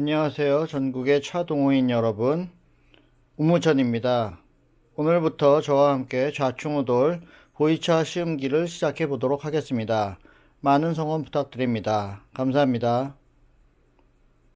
안녕하세요. 전국의 차 동호인 여러분. 우무천입니다. 오늘부터 저와 함께 좌충우돌 보이차 시음기를 시작해 보도록 하겠습니다. 많은 성원 부탁드립니다. 감사합니다.